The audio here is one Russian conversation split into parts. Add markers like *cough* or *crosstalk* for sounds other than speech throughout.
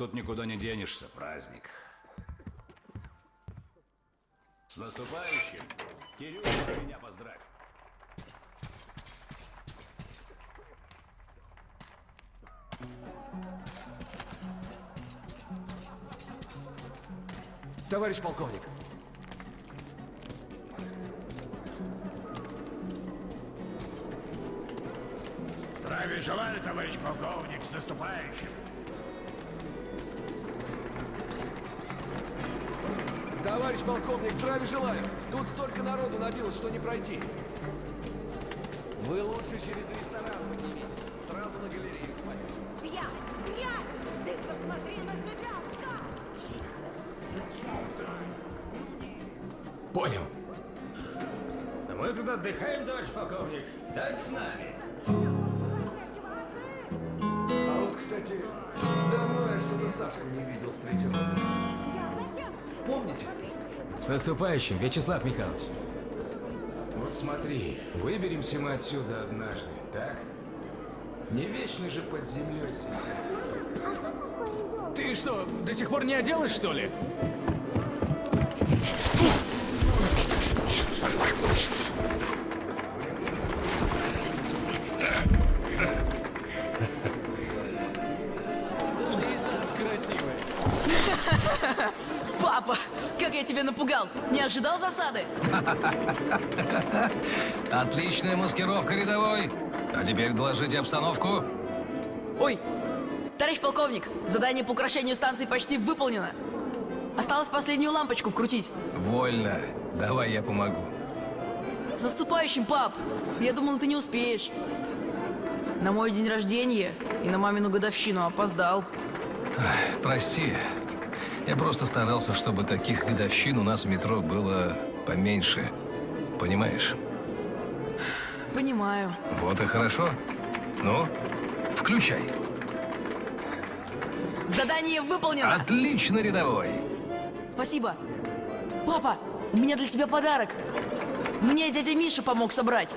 Тут никуда не денешься, праздник. С наступающим! Кирюша, меня поздравь! Товарищ полковник, Здравия желаю, товарищ полковник, с наступающим. Товарищ полковник, здравия желаю. Тут столько народу набилось, что не пройти. Вы лучше через ресторан поднимитесь. Сразу на галерею хватит. Пьянь, пьянь! Ты посмотри на себя! Да! Понял. Мы тут отдыхаем, товарищ полковник. Так с нами. А вот, кстати, давно я что-то Сашку не видел с третьего года. Помните? С наступающим, Вячеслав Михайлович. Вот смотри, выберемся мы отсюда однажды, так? Не вечно же под землей сидеть. Ты что, до сих пор не оделась, что ли? Я тебя напугал! Не ожидал засады? *laughs* Отличная маскировка, рядовой. А теперь доложите обстановку. Ой, товарищ полковник, задание по украшению станции почти выполнено. Осталось последнюю лампочку вкрутить. Вольно. Давай я помогу. С наступающим, пап! Я думал, ты не успеешь. На мой день рождения и на мамину годовщину опоздал. Прости. Я просто старался, чтобы таких годовщин у нас в метро было поменьше. Понимаешь? Понимаю. Вот и хорошо. Ну, включай. Задание выполнено! Отлично, рядовой. Спасибо. Папа, у меня для тебя подарок. Мне дядя Миша помог собрать.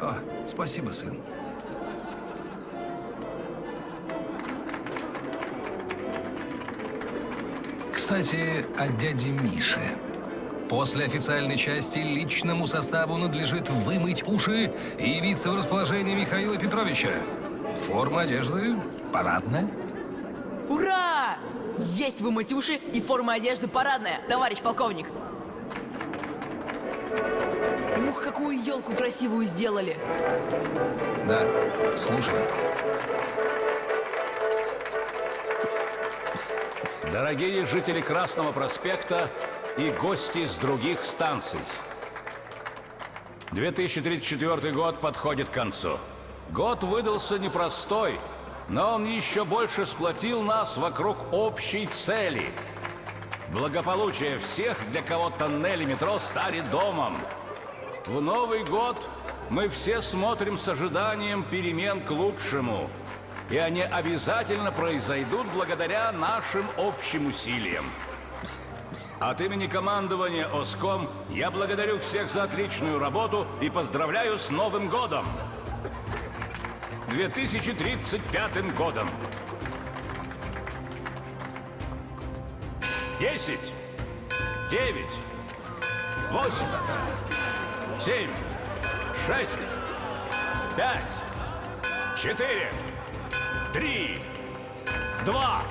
О, спасибо, сын. Кстати, о дяде Мише. После официальной части личному составу надлежит вымыть уши и явиться в расположение Михаила Петровича. Форма одежды парадная. Ура! Есть вымыть уши и форма одежды парадная, товарищ полковник. Ух, какую елку красивую сделали. Да, слушай. Дорогие жители Красного проспекта и гости с других станций. 2034 год подходит к концу. Год выдался непростой, но он еще больше сплотил нас вокруг общей цели. Благополучие всех, для кого тоннели метро стали домом. В Новый год мы все смотрим с ожиданием перемен к лучшему. И они обязательно произойдут благодаря нашим общим усилиям. От имени командования ОСКОМ я благодарю всех за отличную работу и поздравляю с Новым годом! 2035 годом! Десять, девять, восемь, семь, шесть, пять, четыре, три, два,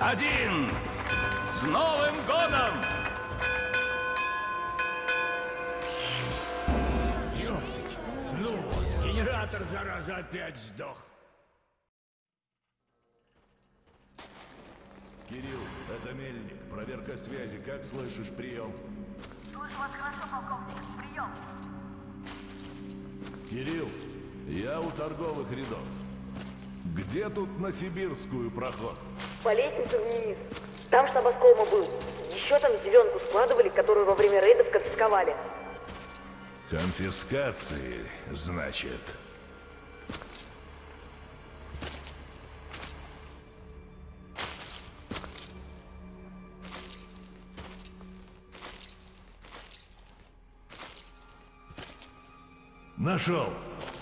один. С Новым годом! Ну вот, генератор, зараза, опять сдох. Кирилл, это Мельник. Проверка связи. Как слышишь, прием? Слышу вас хорошо, полковник. Прием. Кирилл, я у торговых рядов. Где тут на Сибирскую проход? По лестнице вниз. Там штаб Оскома был. Еще там зеленку складывали, которую во время рейдов конфисковали. Конфискации, значит. Нашел.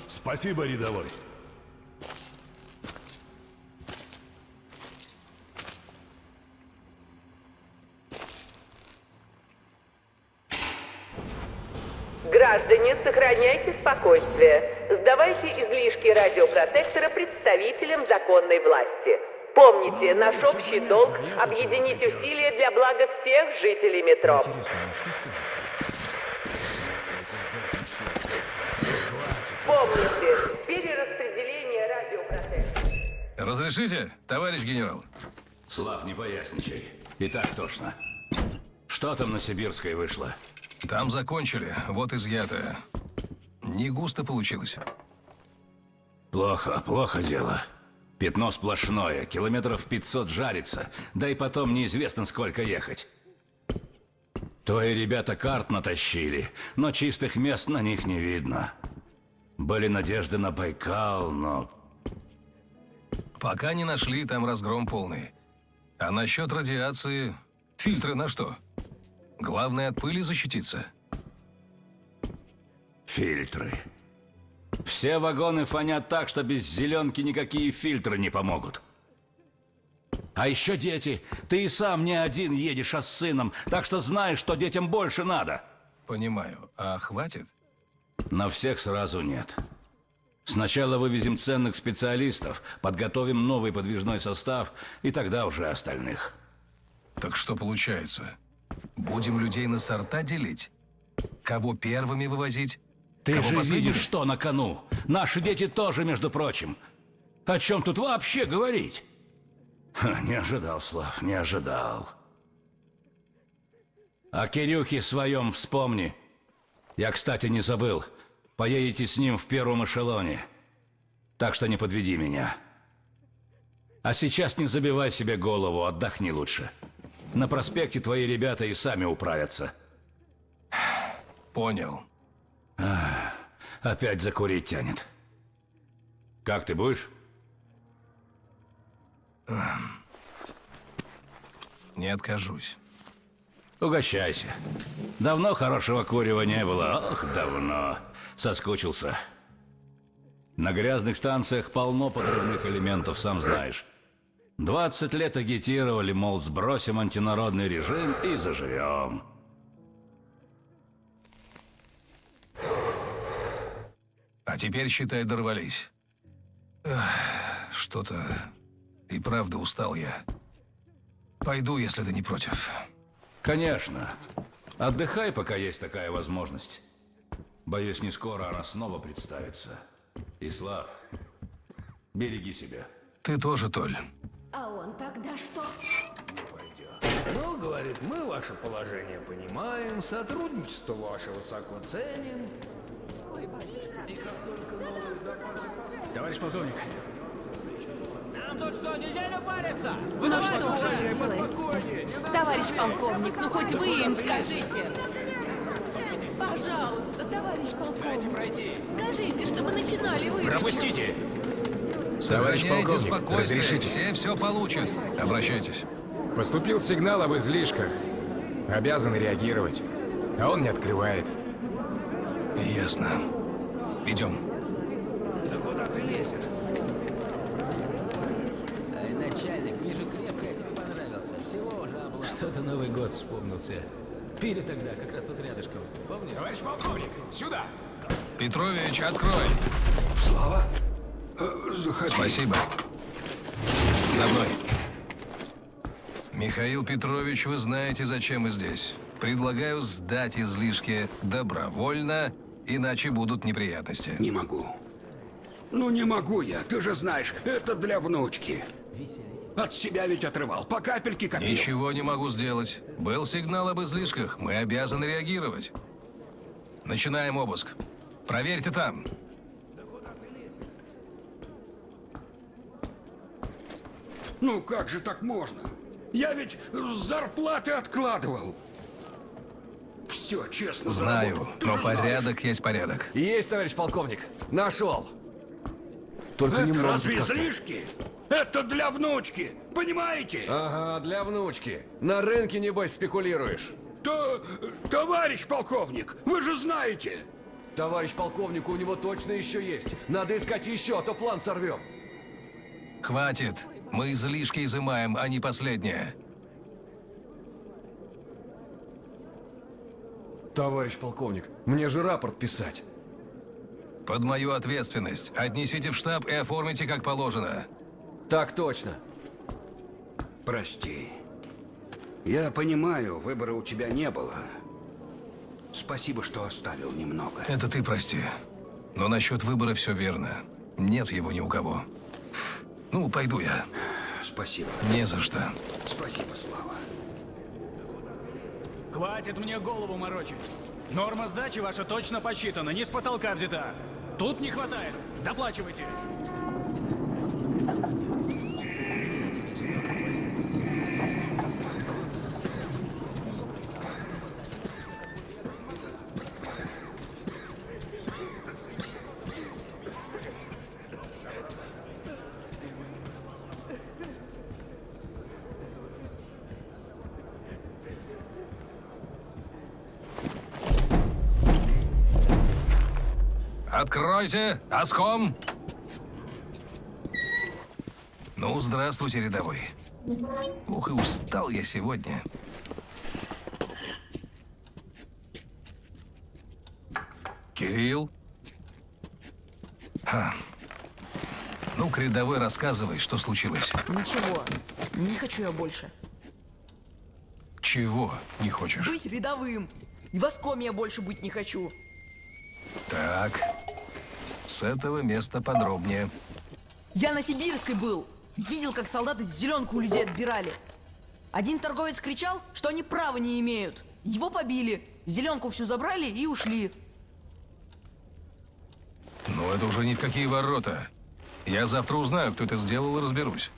Спасибо, рядовой. Сохраняйте спокойствие. Сдавайте излишки радиопротектора представителям законной власти. Помните, наш общий долг – объединить усилия для блага всех жителей метро. Интересно, а? Помните, перераспределение радиопротектора. Разрешите, товарищ генерал? Слав, не поясничай. И так тошно. Что там на Сибирской вышло? Там закончили, вот изъятое. Не густо получилось. Плохо, плохо дело. Пятно сплошное, километров 500 жарится, да и потом неизвестно сколько ехать. Твои ребята карт натащили, но чистых мест на них не видно. Были надежды на Байкал, но Пока не нашли, там разгром полный. А насчет радиации, фильтры на что? Главное от пыли защититься. Фильтры. Все вагоны фонят так, что без зеленки никакие фильтры не помогут. А еще дети. Ты и сам не один едешь, а с сыном, так что знаешь, что детям больше надо. Понимаю. А хватит? На всех сразу нет. Сначала вывезем ценных специалистов, подготовим новый подвижной состав, и тогда уже остальных. Так что получается? Будем людей на сорта делить? Кого первыми вывозить? Ты Кого же последними? видишь, что на кону. Наши дети тоже, между прочим. О чем тут вообще говорить? Ха, не ожидал, Слав, не ожидал. О Кирюхе своем вспомни. Я, кстати, не забыл. Поедете с ним в первом эшелоне. Так что не подведи меня. А сейчас не забивай себе голову, отдохни лучше. На проспекте твои ребята и сами управятся. Понял. Опять закурить тянет. Как ты будешь? Не откажусь. Угощайся. Давно хорошего курева не было. Ох, давно. Соскучился. На грязных станциях полно подрывных элементов, сам знаешь. 20 лет агитировали, мол, сбросим антинародный режим и заживем. А теперь, считай, дорвались. Что-то и правда устал я. Пойду, если ты не против. Конечно. Отдыхай, пока есть такая возможность. Боюсь, не скоро она снова представится. Ислав, береги себя. Ты тоже, Толь. А он тогда что? Ну, говорит, мы ваше положение понимаем, сотрудничество ваше высоко ценим. Товарищ полковник, Ну что же вы делаете? Товарищ полковник, ну хоть вы им скажите. Пожалуйста, товарищ полковник. Скажите, чтобы начинали вы. пропустите! Сохраняйте полковник, разрешите? все все получат. Обращайтесь. Поступил сигнал об излишках. Обязан реагировать. А он не открывает. Ясно. Идем. Да куда ты лезешь? Ай, начальник, вижу, крепко я тебе понравился. Всего уже облапал. Что-то Новый год вспомнился. Пили тогда, как раз тут рядышком. Помнишь? Товарищ полковник, сюда! Петрович, открой. Слава? Э, заходи. Спасибо. За мной. Михаил Петрович, вы знаете, зачем мы здесь. Предлагаю сдать излишки добровольно, иначе будут неприятности. Не могу. Ну не могу я, ты же знаешь, это для внучки. От себя ведь отрывал, по капельке копил. Ничего не могу сделать. Был сигнал об излишках. Мы обязаны реагировать. Начинаем обыск. Проверьте там. Ну как же так можно? Я ведь зарплаты откладывал. Все, честно, Знаю, но же знаешь. порядок есть порядок. Есть, товарищ полковник. Нашел. Только Это немного разве излишки? Это для внучки, понимаете? Ага, для внучки. На рынке, небось, спекулируешь. То, товарищ полковник, вы же знаете. Товарищ полковник, у него точно еще есть. Надо искать еще, а то план сорвем. Хватит. Мы излишки изымаем, а не последнее. Товарищ полковник, мне же рапорт писать. Под мою ответственность. Отнесите в штаб и оформите как положено. Так точно. Прости. Я понимаю, выбора у тебя не было. Спасибо, что оставил немного. Это ты прости. Но насчет выбора все верно. Нет его ни у кого. Ну, пойду я. Спасибо. Не за что. Спасибо, Слава. Хватит мне голову морочить. Норма сдачи ваша точно посчитана, не с потолка взята. Тут не хватает. Доплачивайте. Откройте! Оском! Ну, здравствуйте, рядовой. Ух, и устал я сегодня. Кирилл? А. Ну, рядовой, рассказывай, что случилось. Ничего, не хочу я больше. Чего не хочешь? Быть рядовым. И воском я больше быть не хочу. Так, с этого места подробнее. Я на Сибирской был. Видел, как солдаты зеленку у людей отбирали. Один торговец кричал, что они права не имеют. Его побили, зеленку всю забрали и ушли. Ну, это уже ни в какие ворота. Я завтра узнаю, кто это сделал, и разберусь.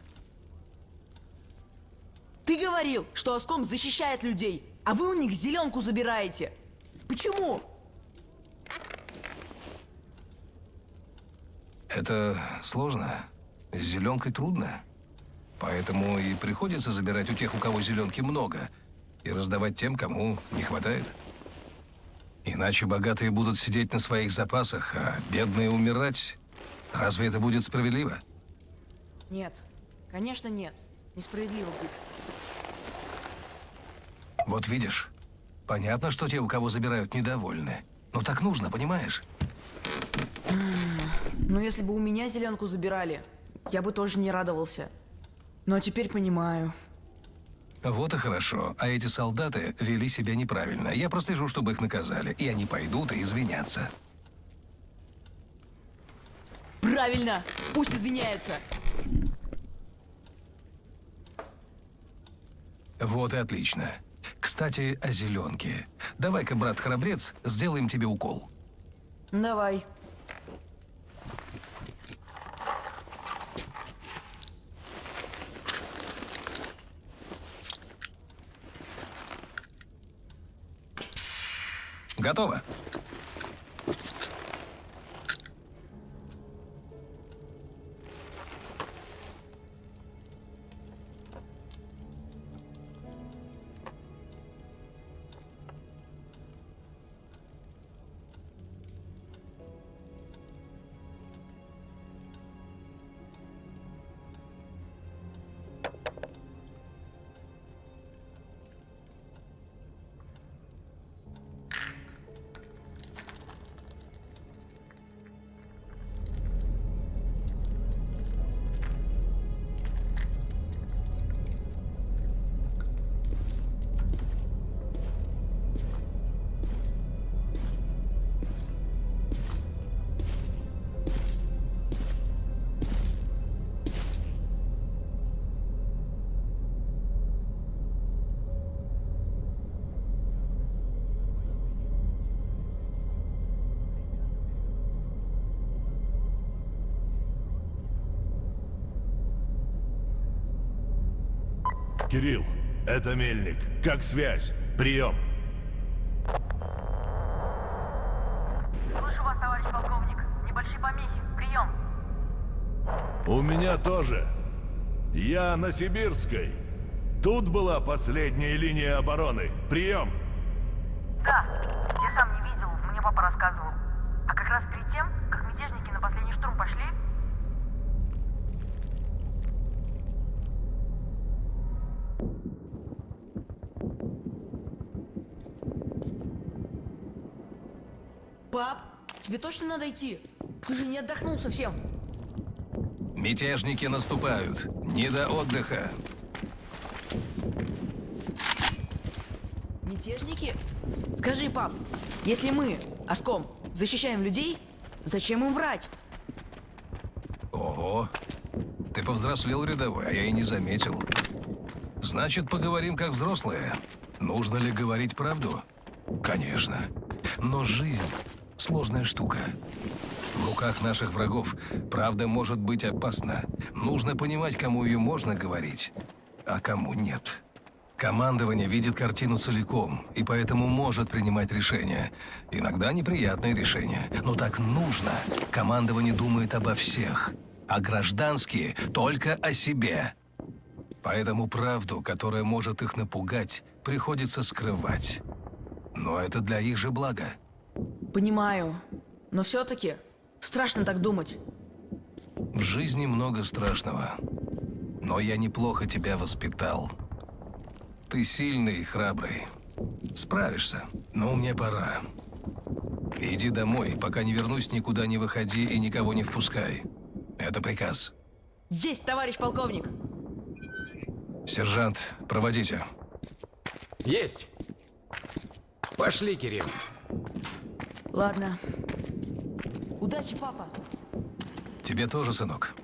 Ты говорил, что Оском защищает людей, а вы у них зеленку забираете. Почему? Это сложно. С зеленкой трудно. Поэтому и приходится забирать у тех, у кого зеленки много, и раздавать тем, кому не хватает. Иначе богатые будут сидеть на своих запасах, а бедные умирать. Разве это будет справедливо? Нет, конечно нет. Несправедливо будет. Вот видишь, понятно, что те, у кого забирают, недовольны. Но так нужно, понимаешь? Но если бы у меня зеленку забирали, я бы тоже не радовался. Но теперь понимаю. Вот и хорошо. А эти солдаты вели себя неправильно. Я прослежу, чтобы их наказали. И они пойдут и извинятся. Правильно! Пусть извиняются! Вот и отлично. Кстати, о зеленке. Давай-ка, брат-храбрец, сделаем тебе укол. Давай. Готово. Кирилл, это Мельник. Как связь? Прием. Слышу вас, товарищ полковник. Небольшие помехи. Прием. У меня тоже. Я на Сибирской. Тут была последняя линия обороны. Прием. Да, я сам не видел, мне папа рассказывал. А как раз перед тем, как мятежники на последний штурм пошли, Пап, тебе точно надо идти? Ты же не отдохнул совсем. Мятежники наступают. Не до отдыха. Мятежники? Скажи, пап, если мы, Оском, защищаем людей, зачем им врать? Ого. Ты повзрослел, рядовой, а я и не заметил. Значит, поговорим как взрослые. Нужно ли говорить правду? Конечно. Но жизнь — сложная штука. В руках наших врагов правда может быть опасна. Нужно понимать, кому ее можно говорить, а кому нет. Командование видит картину целиком, и поэтому может принимать решения. Иногда неприятные решения, но так нужно. Командование думает обо всех, а гражданские только о себе. Поэтому правду, которая может их напугать, приходится скрывать. Но это для их же блага. Понимаю, но все-таки страшно так думать. В жизни много страшного. Но я неплохо тебя воспитал. Ты сильный и храбрый. Справишься. Но мне пора. Иди домой, пока не вернусь, никуда не выходи и никого не впускай. Это приказ. Есть, товарищ полковник! Сержант, проводите. Есть. Пошли, Кирилл. Ладно. Удачи, папа. Тебе тоже, сынок.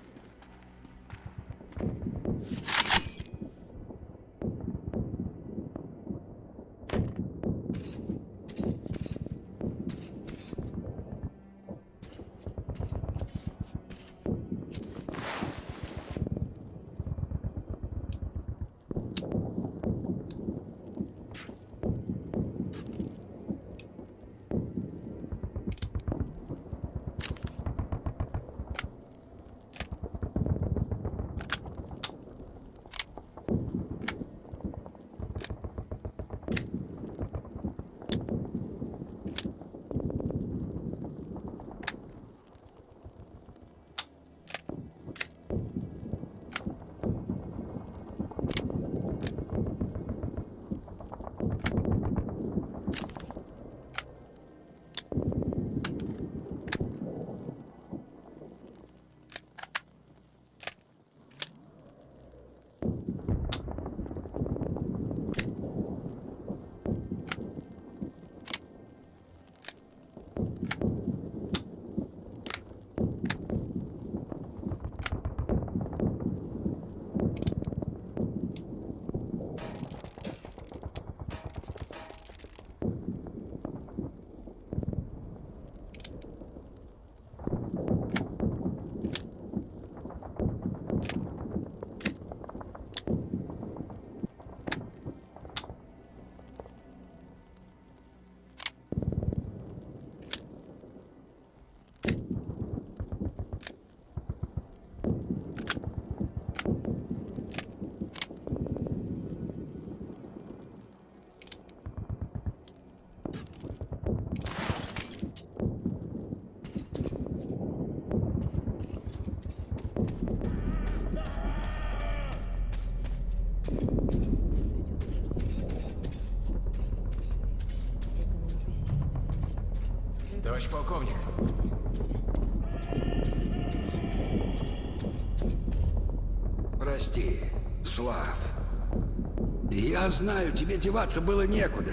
Я знаю, тебе деваться было некуда.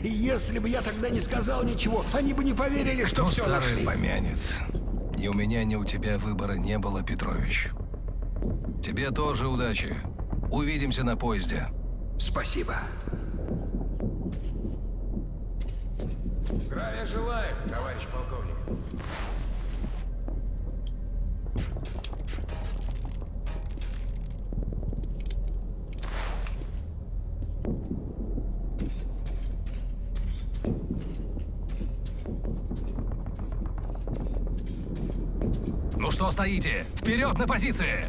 И если бы я тогда не сказал ничего, они бы не поверили, что Кто все старый нашли. помянет. Ни у меня, ни у тебя выбора не было, Петрович. Тебе тоже удачи. Увидимся на поезде. Спасибо. Здравия желаю, товарищ полковник. Стоите? Вперед на позиции!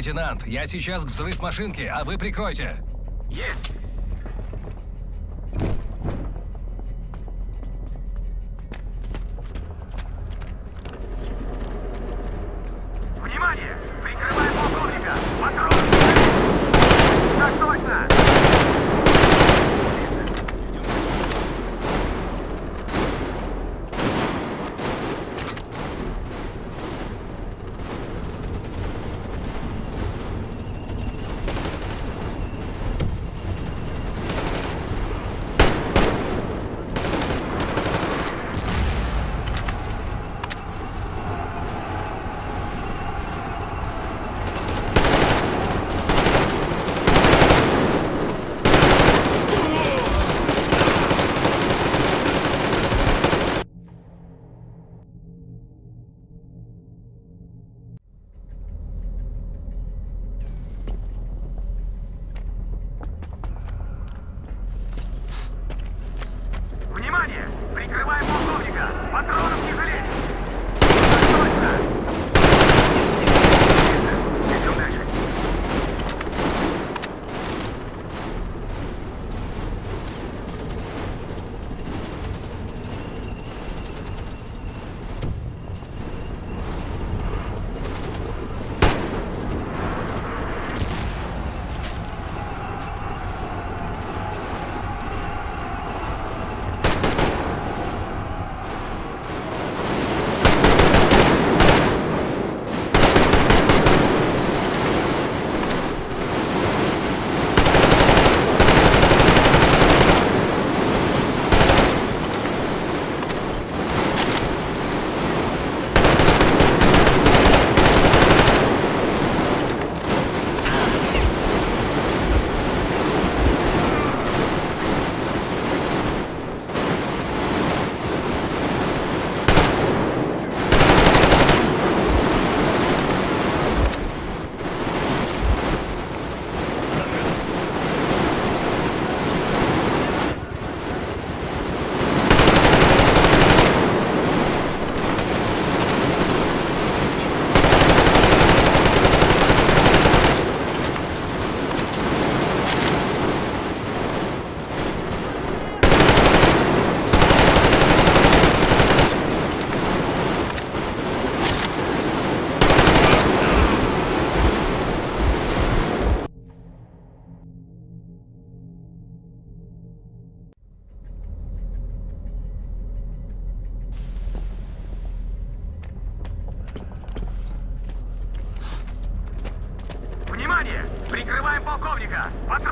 Лейтенант, я сейчас к взрыв машинки, а вы прикройте. Есть! Отра...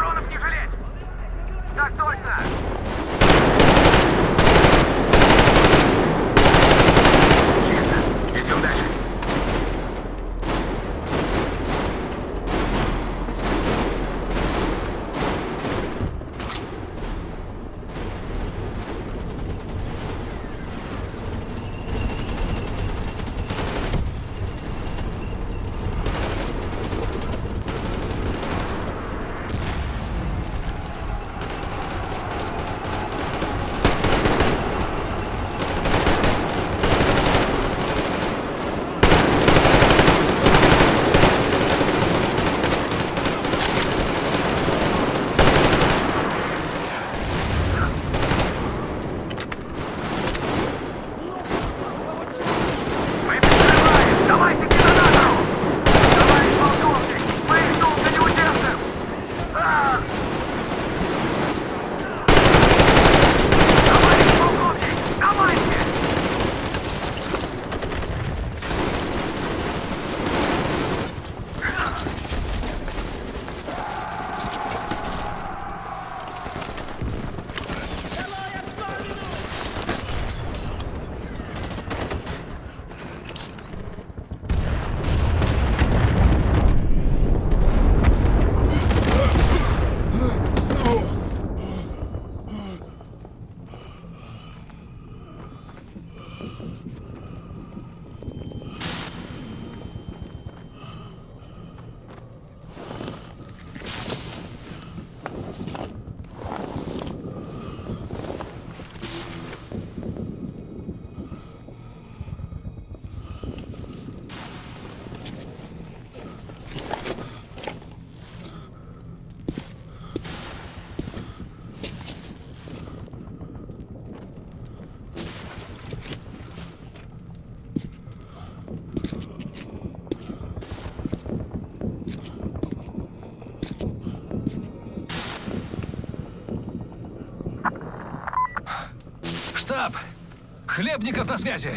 Хлебников на связи.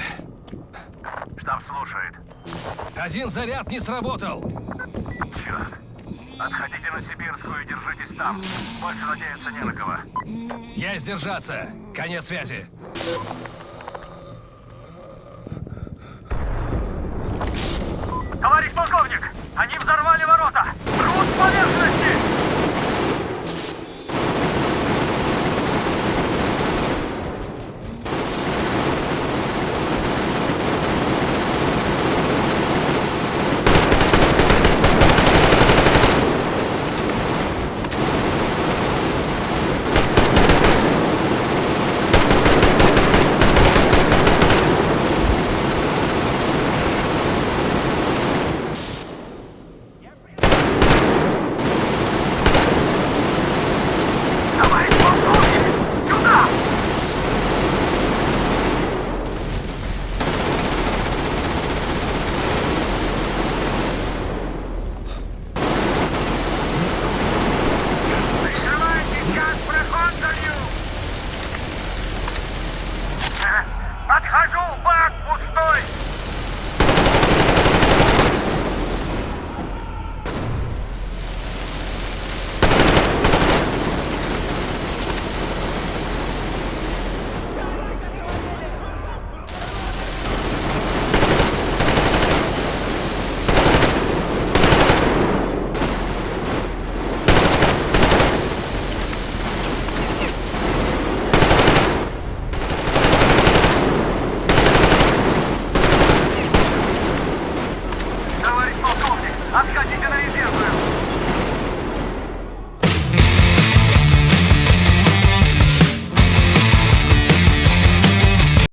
Штаб слушает. Один заряд не сработал. Черт. Отходите на Сибирскую и держитесь там. Больше надеяться не на кого. Я сдержаться. Конец связи. Товарищ полковник, они взорвали